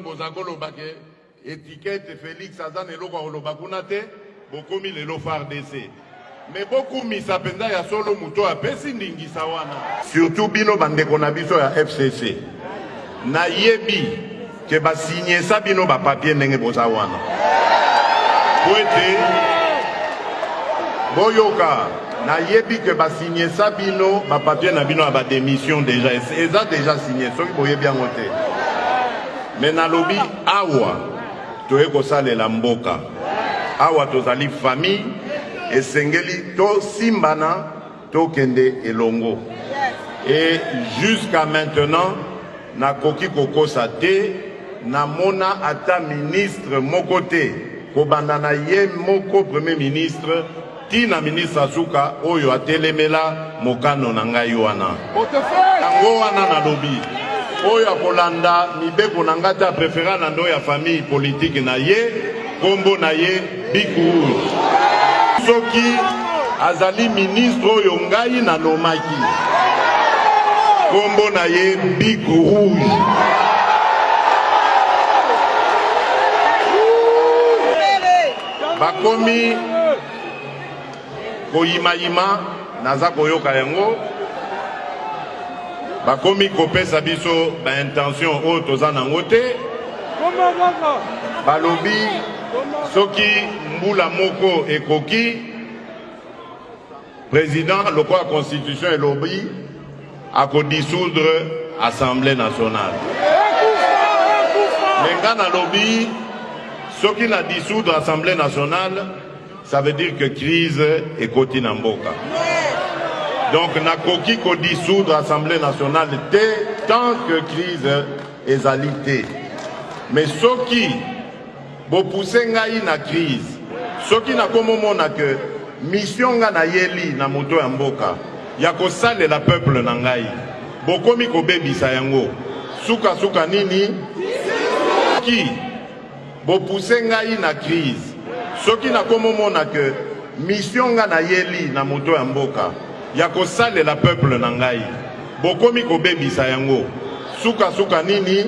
boza koloba ke félix aza na eloko ya koloba kuna te lelo fardc wana. Surtout bino na fcc nayebi ke bino bapapie ndenge boza wana. Bino bapapie na bino déjà. Déjà signé soki boyebi yango te me nalobi awa toye kosalela mboka. Awa tozali famille esengeli tosimbana tokende elongo. Et jusqu'à maintenant nakoki kokosa te namona ata ministre moko te. Kobanda na ye moko premier ministre ntina ministre asuka oyo atelemela mokano na ngai wana. Yango wana nalobi oyo akolanda mibeko na ngai te apréféra na ndo ya famille politike na ye nkombo na ye bikuru soki azali ministre oyo ngai nanomaki nkombo na ye bik rouge bakomi koyimayima naza koyoka yango bakomi kopesa biso baintention oyo toza nango te. Balobi soki mbula moko ekoki président lokola constitution elobi akodisoudre assemblée nationale. Me nga nalobi soki na dissoudre assemblée nationale ça veut dire que crise ekoti na mboka donc nakoki kodissoudre assemblée nationale tant que crise ezali te mais soki bopuse ngai na crise soki nakomomona ke mission nga nayeli na moto ya mboka ya kosalela peuple na ngai bokomi kobebisa yango. Sukasuka nini? Soki bopuse ngai na crise soki nakomomona ke mission nga nayeli na moto ya mboka ya kosalela peuple na ngai. Bokomi kobebisa yango. Sukasuka nini